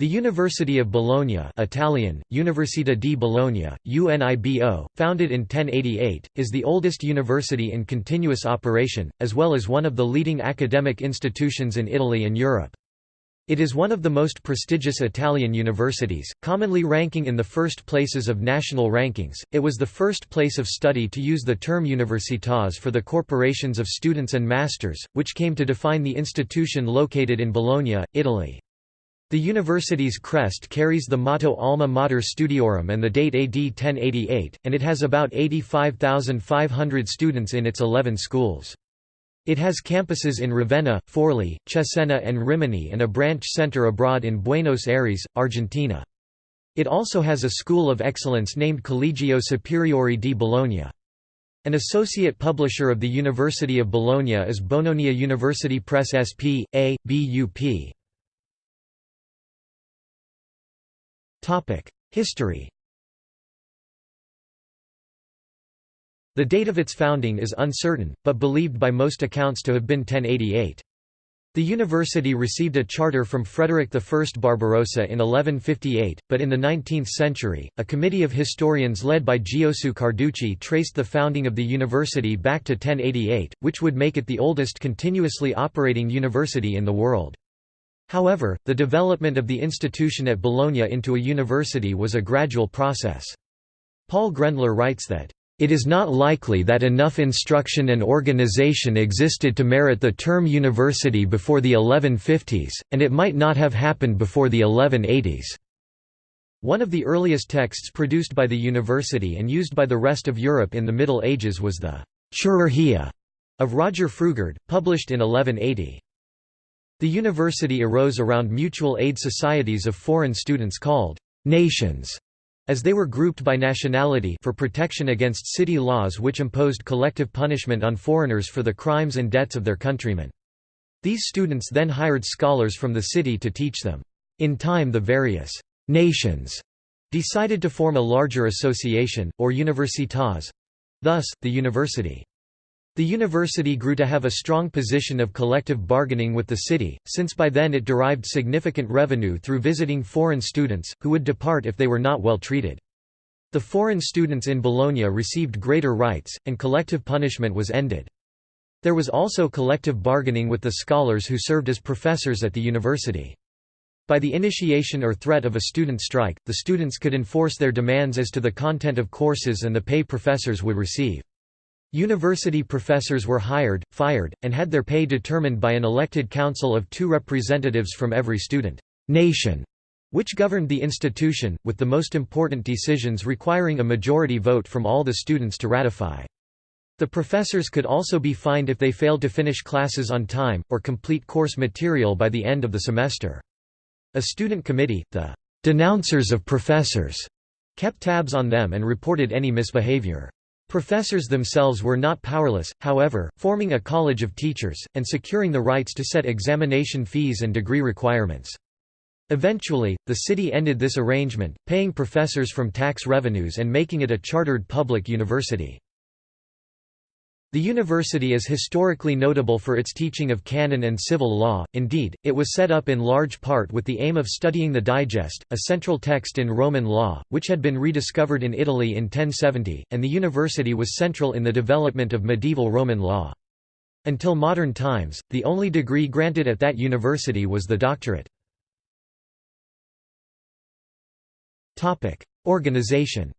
The University of Bologna Italian, Università di Bologna, UNIBO, founded in 1088, is the oldest university in continuous operation, as well as one of the leading academic institutions in Italy and Europe. It is one of the most prestigious Italian universities, commonly ranking in the first places of national rankings. It was the first place of study to use the term universitas for the corporations of students and masters, which came to define the institution located in Bologna, Italy. The university's crest carries the motto Alma Mater Studiorum and the date AD 1088, and it has about 85,500 students in its 11 schools. It has campuses in Ravenna, Forli, Cesena and Rimini and a branch center abroad in Buenos Aires, Argentina. It also has a school of excellence named Collegio Superiore di Bologna. An associate publisher of the University of Bologna is Bononia University Press SP, A, BUP. History The date of its founding is uncertain, but believed by most accounts to have been 1088. The university received a charter from Frederick I Barbarossa in 1158, but in the 19th century, a committee of historians led by Giosuè Carducci traced the founding of the university back to 1088, which would make it the oldest continuously operating university in the world. However, the development of the institution at Bologna into a university was a gradual process. Paul Grendler writes that, "...it is not likely that enough instruction and organization existed to merit the term university before the 1150s, and it might not have happened before the 1180s." One of the earliest texts produced by the university and used by the rest of Europe in the Middle Ages was the «Chirurgia» of Roger Frugard, published in 1180. The university arose around mutual aid societies of foreign students called «nations», as they were grouped by nationality for protection against city laws which imposed collective punishment on foreigners for the crimes and debts of their countrymen. These students then hired scholars from the city to teach them. In time the various «nations» decided to form a larger association, or universitas—thus, the university. The university grew to have a strong position of collective bargaining with the city, since by then it derived significant revenue through visiting foreign students, who would depart if they were not well treated. The foreign students in Bologna received greater rights, and collective punishment was ended. There was also collective bargaining with the scholars who served as professors at the university. By the initiation or threat of a student strike, the students could enforce their demands as to the content of courses and the pay professors would receive. University professors were hired, fired, and had their pay determined by an elected council of two representatives from every student nation, which governed the institution, with the most important decisions requiring a majority vote from all the students to ratify. The professors could also be fined if they failed to finish classes on time, or complete course material by the end of the semester. A student committee, the «denouncers of professors», kept tabs on them and reported any misbehavior. Professors themselves were not powerless, however, forming a college of teachers, and securing the rights to set examination fees and degree requirements. Eventually, the city ended this arrangement, paying professors from tax revenues and making it a chartered public university. The university is historically notable for its teaching of canon and civil law, indeed, it was set up in large part with the aim of studying the Digest, a central text in Roman law, which had been rediscovered in Italy in 1070, and the university was central in the development of medieval Roman law. Until modern times, the only degree granted at that university was the doctorate. Organization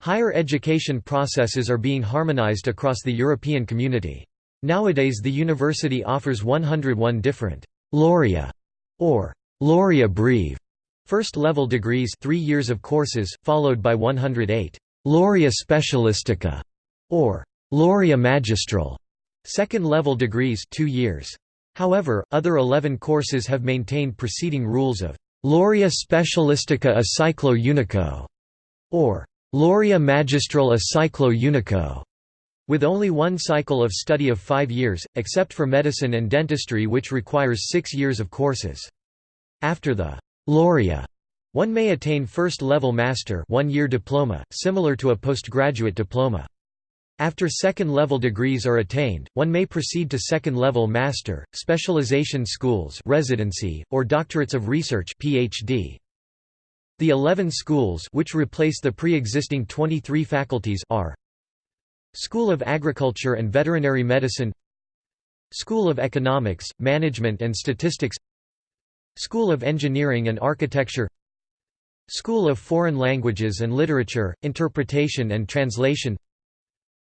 Higher education processes are being harmonized across the European community. Nowadays the university offers 101 different «laurea» or «laurea breve» first-level degrees 3 years of courses, followed by 108 «laurea specialistica» or «laurea magistral» second-level degrees 2 years. However, other 11 courses have maintained preceding rules of «laurea specialistica a ciclo unico» or Laurea magistral a ciclo unico, with only one cycle of study of five years, except for medicine and dentistry which requires six years of courses. After the laurea, one may attain first-level master one-year diploma, similar to a postgraduate diploma. After second-level degrees are attained, one may proceed to second-level master, specialization schools residency, or doctorates of research PhD. The 11 schools which replace the pre-existing 23 faculties are School of Agriculture and Veterinary Medicine School of Economics, Management and Statistics School of Engineering and Architecture School of Foreign Languages and Literature, Interpretation and Translation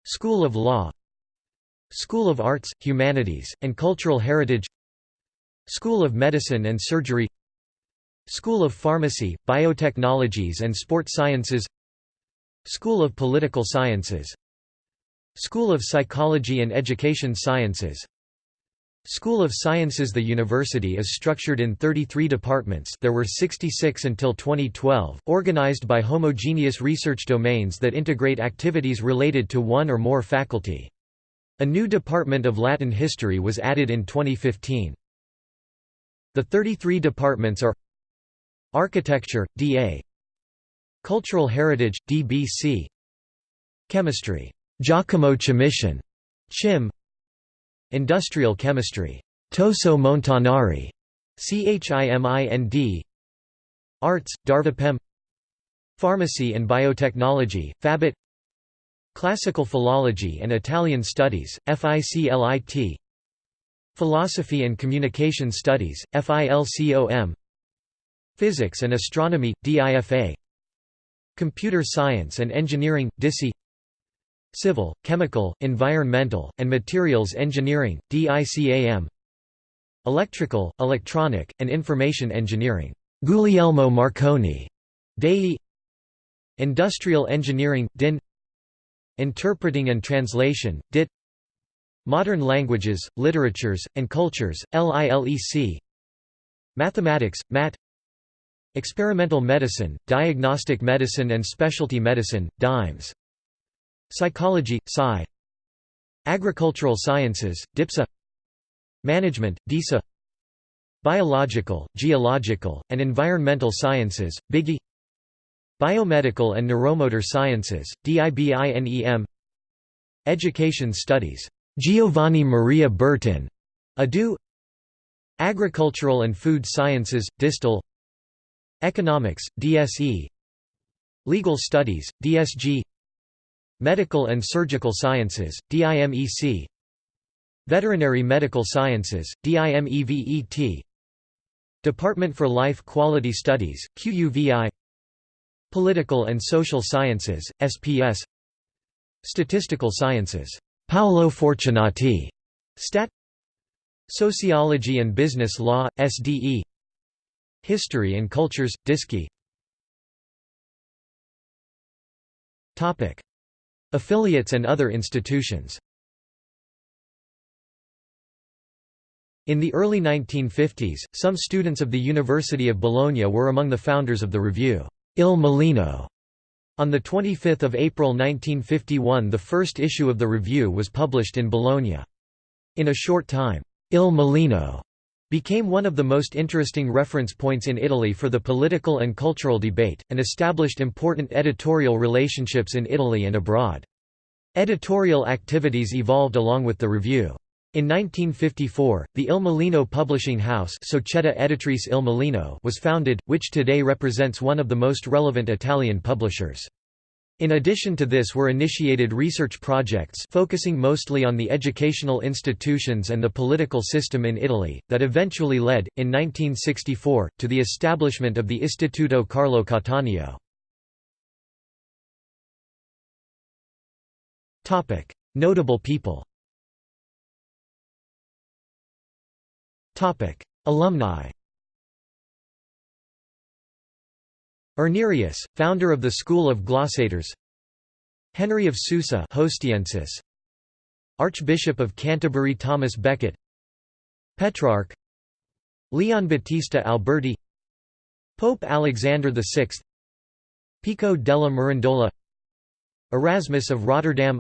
School of Law School of Arts, Humanities, and Cultural Heritage School of Medicine and Surgery School of Pharmacy, Biotechnologies and Sport Sciences School of Political Sciences School of Psychology and Education Sciences School of Sciences The university is structured in 33 departments there were 66 until 2012, organized by homogeneous research domains that integrate activities related to one or more faculty. A new department of Latin history was added in 2015. The 33 departments are Architecture, D.A. Cultural Heritage, D.B.C. Chemistry, Giacomo Ciamician, Chim. Industrial chemistry, Toso Montanari, CHIMIND Arts, Darvapem Pharmacy and Biotechnology, Fabit. Classical Philology and Italian Studies, FICLIT Philosophy and Communication Studies, FILCOM Physics and Astronomy, DIFA Computer Science and Engineering, DISI Civil, Chemical, Environmental, and Materials Engineering, DICAM Electrical, Electronic, and Information Engineering, Guglielmo Marconi, DEI Industrial Engineering, DIN Interpreting and Translation, DIT Modern Languages, Literatures, and Cultures, LILEC Mathematics, MAT Experimental Medicine, Diagnostic Medicine and Specialty Medicine, DIMES Psychology, Sci. Agricultural Sciences, DIPSA Management, DISA Biological, Geological, and Environmental Sciences, BIGI Biomedical and Neuromotor Sciences, DIBINEM Education Studies, Giovanni Maria Bertin, ADU. Agricultural and Food Sciences, DISTAL Economics, DSE Legal Studies, DSG Medical and Surgical Sciences, DIMEC Veterinary Medical Sciences, DIMEVET Department for Life Quality Studies, QUVI Political and Social Sciences, SPS Statistical Sciences, Paolo Fortunati. Stat. Sociology and Business Law, SDE History and Cultures, DISCI Affiliates and other institutions In the early 1950s, some students of the University of Bologna were among the founders of the review, Il Mulino. On 25 April 1951 the first issue of the review was published in Bologna. In a short time, Il Mulino became one of the most interesting reference points in Italy for the political and cultural debate, and established important editorial relationships in Italy and abroad. Editorial activities evolved along with the review. In 1954, the Il Mulino publishing house Società Editrice Il Mulino was founded, which today represents one of the most relevant Italian publishers. In addition to this were initiated research projects focusing mostly on the educational institutions and the political system in Italy, that eventually led, in 1964, to the establishment of the Istituto Carlo Cattaneo. Notable people Alumni Irnerius, founder of the School of Glossators Henry of Susa Hostiensis, Archbishop of Canterbury Thomas Becket. Petrarch. Leon Battista Alberti. Pope Alexander VI Pico della Mirandola. Erasmus of Rotterdam.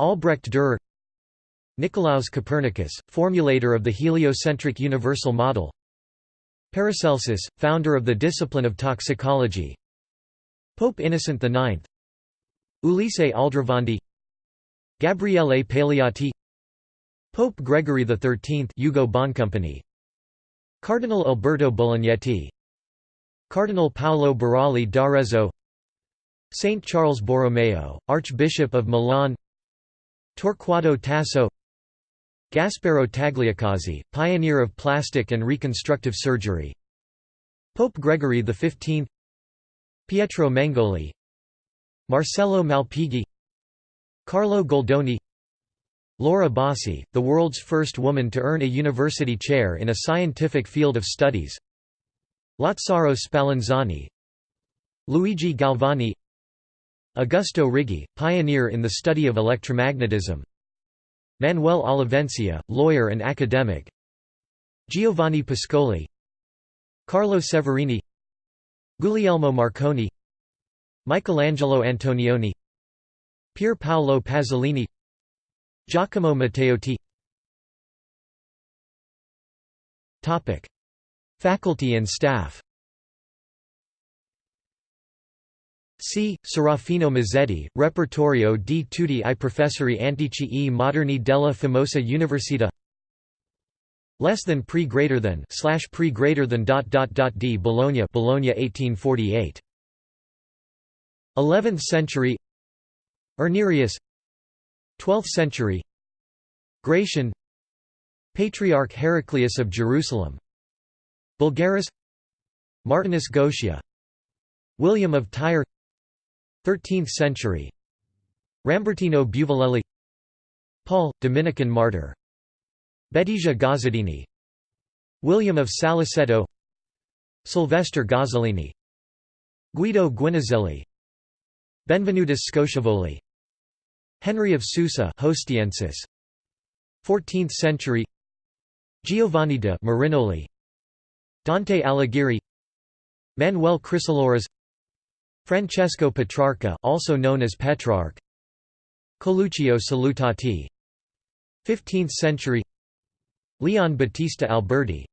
Albrecht Dürer. Nicolaus Copernicus, formulator of the heliocentric universal model Paracelsus, founder of the discipline of toxicology. Pope Innocent IX Ulisse Aldrovandi. Gabriele Paleotti. Pope Gregory XIII Ugo Boncompagni Cardinal Alberto Bolognetti Cardinal Paolo Burali d'Arezzo. Saint Charles Borromeo, Archbishop of Milan. Torquato Tasso Gasparo Tagliacozzi, pioneer of plastic and reconstructive surgery. Pope Gregory XV Pietro Mengoli. Marcello Malpighi. Carlo Goldoni. Laura Bassi, the world's first woman to earn a university chair in a scientific field of studies. Lazzaro Spallanzani. Luigi Galvani. Augusto Righi, pioneer in the study of electromagnetism Manuel Olivencia, lawyer and academic. Giovanni Pascoli. Carlo Severini. Guglielmo Marconi. Michelangelo Antonioni. Pier Paolo Pasolini. Giacomo Matteotti. Faculty and staff C. Serafino Mazzetti, Repertorio di tutti i professori antici e moderni della famosa Università. Less than pre greater than slash pre greater than dot dot dot d Bologna Bologna 1848 11th century. Irnerius 12th century. Gratian. Patriarch Heraclius of Jerusalem. Bulgaris. Martinus Gotia William of Tyre 13th century. Rambertino Buvalelli Paul, Dominican martyr. Bettisia Gozzadini William of Saliceto Sylvester Gozzolini. Guido Guinizelli Benvenutus Scotiavoli Henry of Susa Hostiensis. 14th century. Giovanni de Marinoli. Dante Alighieri. Manuel Chrysoloras Francesco Petrarca also known as Petrarch. Coluccio Salutati. 15th century. Leon Battista Alberti.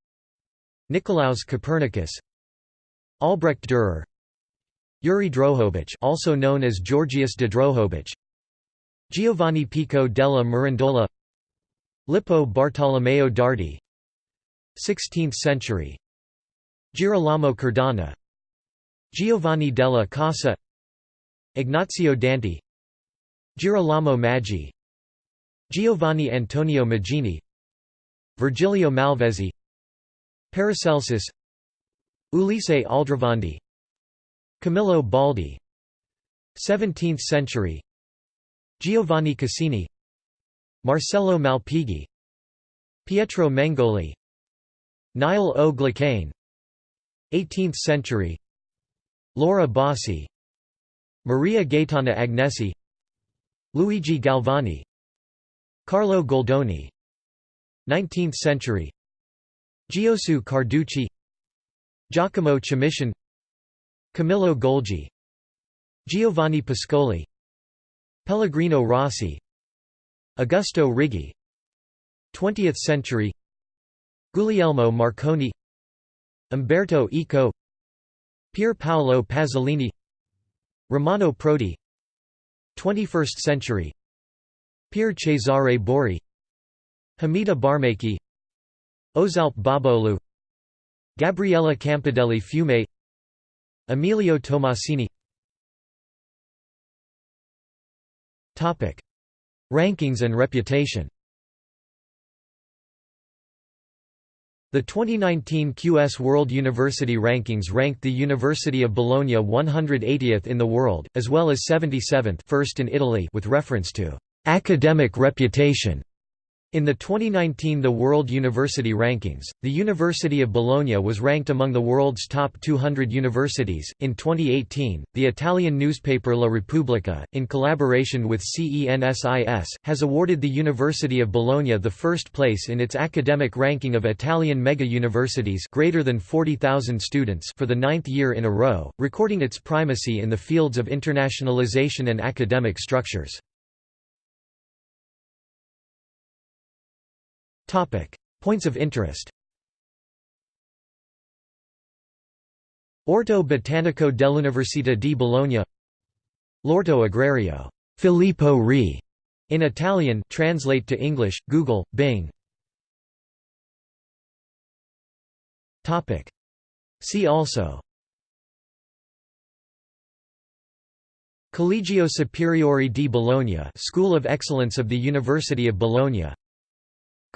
Nicolaus Copernicus. Albrecht Dürer. Yuri Drohobich also known as Georgius de Drohobich Giovanni Pico della Mirandola. Lippo Bartolomeo Dardi. 16th century. Girolamo Cardano Giovanni della Casa Ignazio Danti Girolamo Maggi Giovanni Antonio Magini Virgilio Malvezzi Paracelsus Ulisse Aldrovandi Camillo Baldi 17th century Giovanni Cassini Marcello Malpighi Pietro Mengoli Niall O. Glacane 18th century Laura Bassi Maria Gaetana Agnesi Luigi Galvani Carlo Goldoni 19th century Giosuè Carducci Giacomo Ciamician Camillo Golgi Giovanni Pascoli Pellegrino Rossi Augusto Righi 20th century Guglielmo Marconi Umberto Eco Pier Paolo Pasolini Romano Prodi 21st century Pier Cesare Borri Hamida Barmaki Ozalp Babolu Gabriella Campidelli Fiume Emilio Tomasini Rankings and reputation The 2019 QS World University Rankings ranked the University of Bologna 180th in the world, as well as 77th first in Italy with reference to «academic reputation» In the 2019 The World University Rankings, the University of Bologna was ranked among the world's top 200 universities. In 2018, the Italian newspaper La Repubblica, in collaboration with CENSIS, has awarded the University of Bologna the first place in its academic ranking of Italian mega-universities greater than 40,000 students for the ninth year in a row, recording its primacy in the fields of internationalization and academic structures. Topic: Points of interest. Orto Botanico dell'Università di Bologna L'Orto Agrario Filippo Re In Italian translate to English, Google, Bing Topic. See also Collegio Superiore di Bologna School of Excellence of the University of Bologna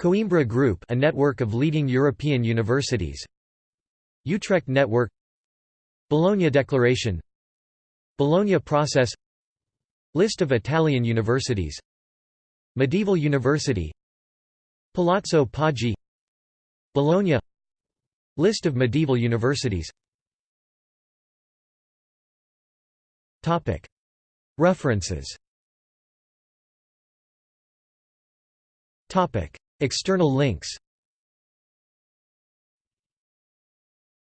Coimbra Group a network of leading European universities. Utrecht Network. Bologna Declaration. Bologna Process. List of Italian universities. Medieval University. Palazzo Poggi Bologna. List of medieval universities. References External links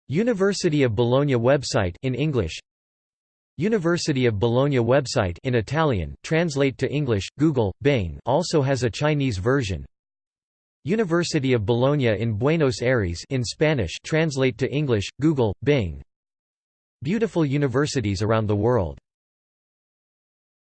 University of Bologna website in English. University of Bologna website in Italian, translate to English, Google, Bing also has a Chinese version. University of Bologna in Buenos Aires in Spanish translate to English, Google, Bing Beautiful universities around the world